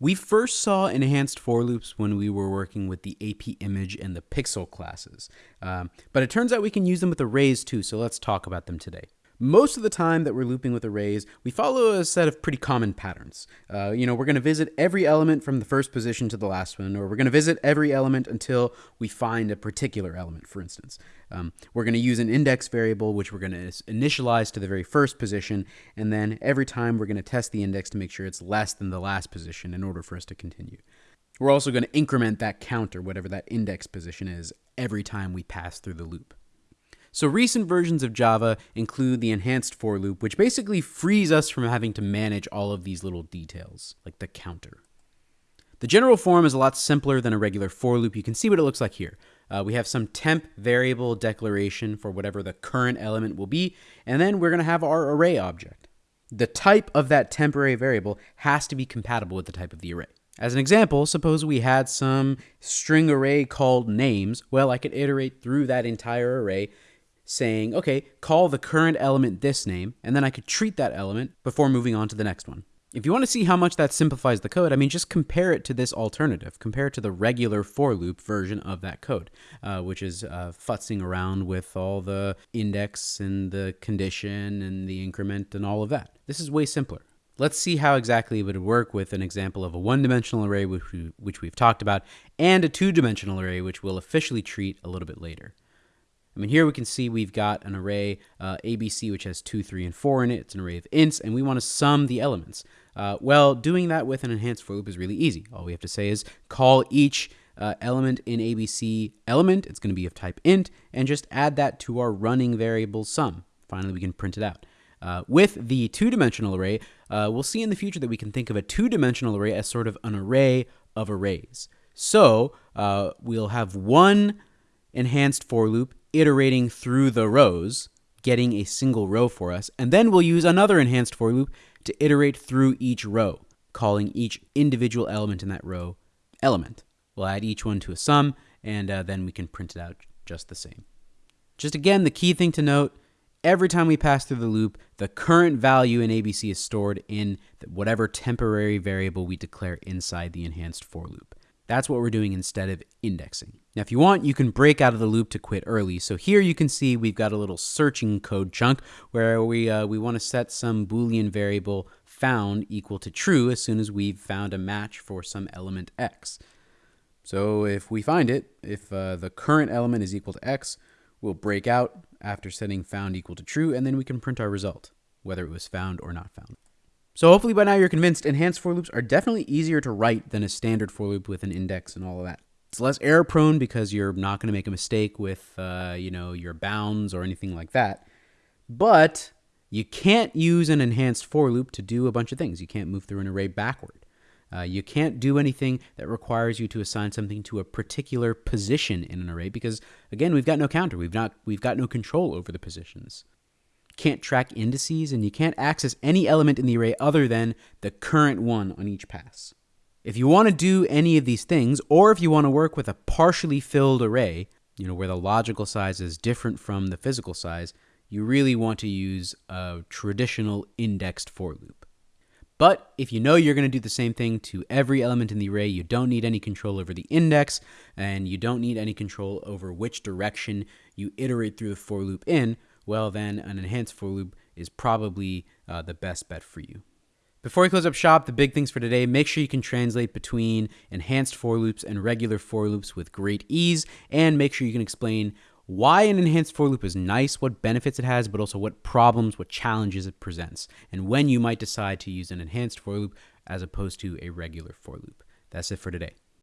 We first saw enhanced for loops when we were working with the AP image and the pixel classes, um, but it turns out we can use them with arrays too, so let's talk about them today. Most of the time that we're looping with arrays, we follow a set of pretty common patterns. Uh, you know, we're going to visit every element from the first position to the last one, or we're going to visit every element until we find a particular element, for instance. Um, we're going to use an index variable, which we're going to initialize to the very first position, and then every time we're going to test the index to make sure it's less than the last position in order for us to continue. We're also going to increment that counter, whatever that index position is, every time we pass through the loop. So recent versions of Java include the enhanced for loop, which basically frees us from having to manage all of these little details, like the counter. The general form is a lot simpler than a regular for loop. You can see what it looks like here. Uh, we have some temp variable declaration for whatever the current element will be, and then we're going to have our array object. The type of that temporary variable has to be compatible with the type of the array. As an example, suppose we had some string array called names. Well, I could iterate through that entire array saying, okay, call the current element this name, and then I could treat that element before moving on to the next one. If you want to see how much that simplifies the code, I mean, just compare it to this alternative. Compare it to the regular for loop version of that code, uh, which is uh, futzing around with all the index and the condition and the increment and all of that. This is way simpler. Let's see how exactly it would work with an example of a one-dimensional array, which, we, which we've talked about, and a two-dimensional array, which we'll officially treat a little bit later. I mean, here we can see we've got an array uh, ABC, which has 2, 3, and 4 in it. It's an array of ints, and we want to sum the elements. Uh, well, doing that with an enhanced for loop is really easy. All we have to say is call each uh, element in ABC element. It's going to be of type int, and just add that to our running variable sum. Finally, we can print it out. Uh, with the two-dimensional array, uh, we'll see in the future that we can think of a two-dimensional array as sort of an array of arrays. So uh, we'll have one enhanced for loop iterating through the rows, getting a single row for us, and then we'll use another enhanced for loop to iterate through each row, calling each individual element in that row element. We'll add each one to a sum, and uh, then we can print it out just the same. Just again, the key thing to note, every time we pass through the loop, the current value in ABC is stored in whatever temporary variable we declare inside the enhanced for loop. That's what we're doing instead of indexing. Now, if you want, you can break out of the loop to quit early. So here you can see we've got a little searching code chunk where we, uh, we want to set some Boolean variable found equal to true as soon as we've found a match for some element x. So if we find it, if uh, the current element is equal to x, we'll break out after setting found equal to true, and then we can print our result, whether it was found or not found. So hopefully by now you're convinced enhanced for loops are definitely easier to write than a standard for loop with an index and all of that. It's less error prone because you're not going to make a mistake with, uh, you know, your bounds or anything like that. But you can't use an enhanced for loop to do a bunch of things. You can't move through an array backward. Uh, you can't do anything that requires you to assign something to a particular position in an array because, again, we've got no counter. We've not we've got no control over the positions can't track indices, and you can't access any element in the array other than the current one on each pass. If you want to do any of these things, or if you want to work with a partially filled array, you know, where the logical size is different from the physical size, you really want to use a traditional indexed for loop. But if you know you're going to do the same thing to every element in the array, you don't need any control over the index, and you don't need any control over which direction you iterate through the for loop in, well, then an enhanced for loop is probably uh, the best bet for you. Before we close up shop, the big things for today, make sure you can translate between enhanced for loops and regular for loops with great ease, and make sure you can explain why an enhanced for loop is nice, what benefits it has, but also what problems, what challenges it presents, and when you might decide to use an enhanced for loop as opposed to a regular for loop. That's it for today.